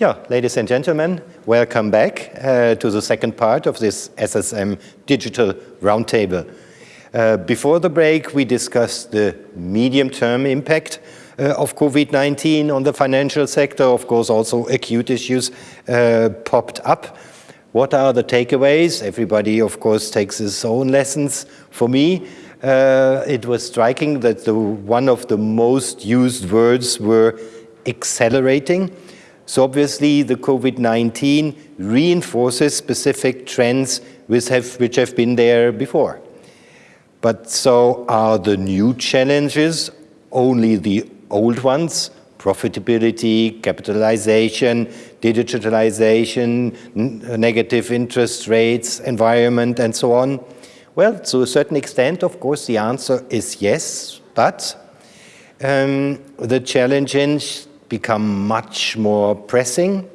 Yeah, ladies and gentlemen, welcome back uh, to the second part of this SSM Digital Roundtable. Uh, before the break, we discussed the medium-term impact uh, of COVID-19 on the financial sector. Of course, also acute issues uh, popped up. What are the takeaways? Everybody, of course, takes his own lessons. For me, uh, it was striking that the, one of the most used words were accelerating. So obviously the COVID-19 reinforces specific trends which have, which have been there before. But so are the new challenges only the old ones? Profitability, capitalization, digitalization, negative interest rates, environment, and so on? Well, to a certain extent, of course, the answer is yes, but um, the challenges become much more pressing.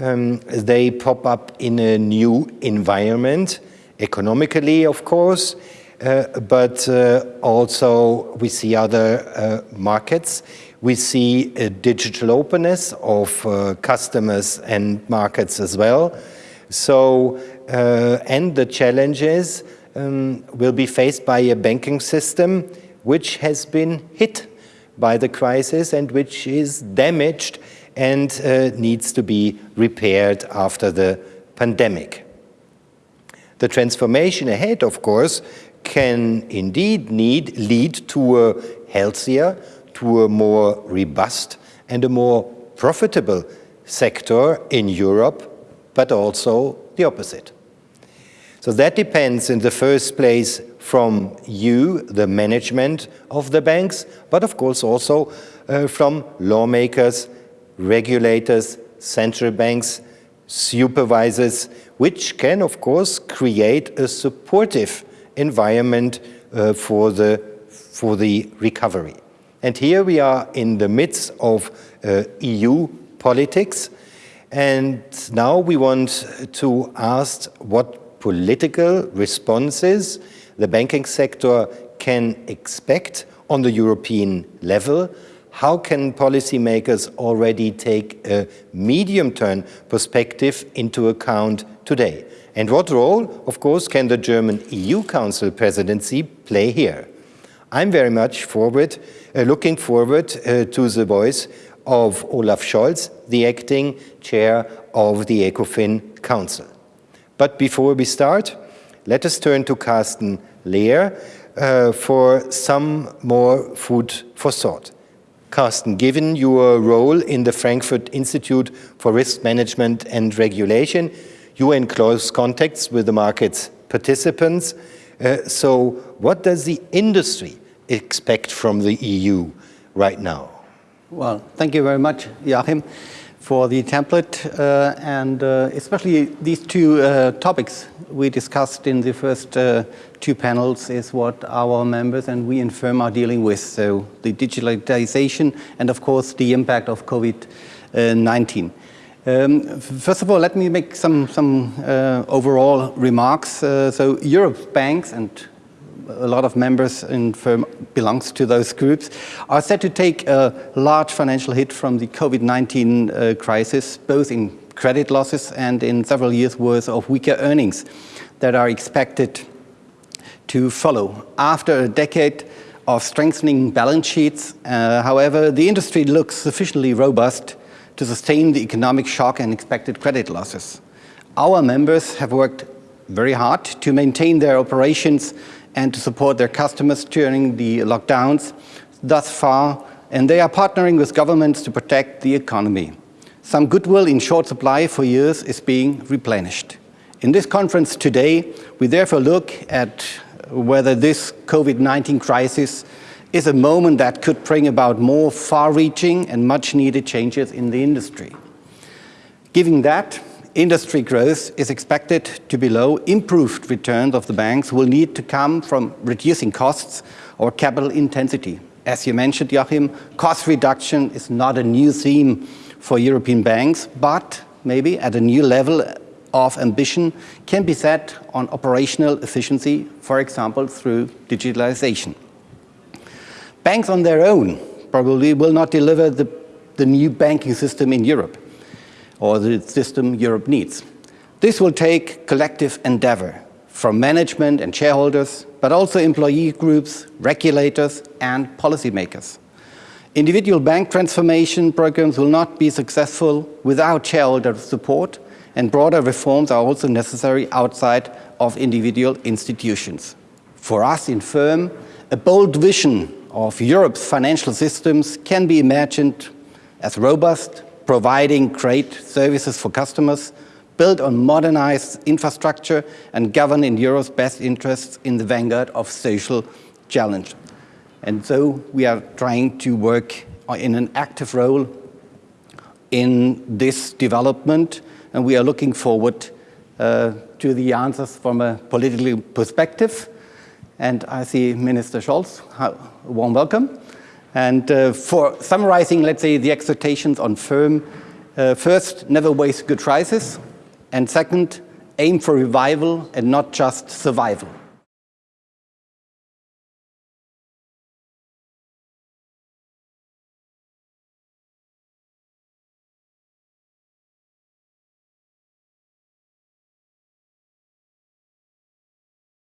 Um, they pop up in a new environment, economically, of course, uh, but uh, also we see other uh, markets. We see a digital openness of uh, customers and markets as well. So, uh, and the challenges um, will be faced by a banking system which has been hit by the crisis and which is damaged and uh, needs to be repaired after the pandemic. The transformation ahead, of course, can indeed need, lead to a healthier, to a more robust and a more profitable sector in Europe, but also the opposite. So that depends in the first place from you, the management of the banks, but of course also uh, from lawmakers, regulators, central banks, supervisors, which can of course create a supportive environment uh, for, the, for the recovery. And here we are in the midst of uh, EU politics, and now we want to ask what political responses the banking sector can expect on the European level, how can policymakers already take a medium-term perspective into account today? And what role, of course, can the German EU Council presidency play here? I'm very much forward, uh, looking forward uh, to the voice of Olaf Scholz, the acting chair of the ECOFIN Council. But before we start, let us turn to Carsten Lehr uh, for some more food for thought. Carsten, given your role in the Frankfurt Institute for Risk Management and Regulation, you are in close contacts with the market's participants. Uh, so what does the industry expect from the EU right now? Well, thank you very much, Joachim for the template uh, and uh, especially these two uh, topics we discussed in the first two panels is what our members and we in FIRM are dealing with. So the digitalization and of course the impact of COVID-19. Um, first of all, let me make some, some uh, overall remarks. Uh, so Europe's banks and a lot of members in FIRM belongs to those groups, are set to take a large financial hit from the COVID-19 uh, crisis, both in credit losses and in several years worth of weaker earnings that are expected to follow. After a decade of strengthening balance sheets, uh, however, the industry looks sufficiently robust to sustain the economic shock and expected credit losses. Our members have worked very hard to maintain their operations and to support their customers during the lockdowns thus far, and they are partnering with governments to protect the economy. Some goodwill in short supply for years is being replenished. In this conference today, we therefore look at whether this COVID-19 crisis is a moment that could bring about more far-reaching and much-needed changes in the industry. Given that, industry growth is expected to be low. Improved returns of the banks will need to come from reducing costs or capital intensity. As you mentioned, Joachim, cost reduction is not a new theme for European banks, but maybe at a new level of ambition can be set on operational efficiency, for example, through digitalization. Banks on their own probably will not deliver the, the new banking system in Europe. Or the system Europe needs. This will take collective endeavor from management and shareholders, but also employee groups, regulators, and policymakers. Individual bank transformation programs will not be successful without shareholder support, and broader reforms are also necessary outside of individual institutions. For us in FIRM, a bold vision of Europe's financial systems can be imagined as robust, providing great services for customers, built on modernized infrastructure and governed in Europe's best interests in the vanguard of social challenge. And so we are trying to work in an active role in this development, and we are looking forward uh, to the answers from a political perspective. And I see Minister Scholz, a warm welcome. And uh, for summarizing, let's say, the expectations on FIRM, uh, first, never waste good crisis. And second, aim for revival and not just survival.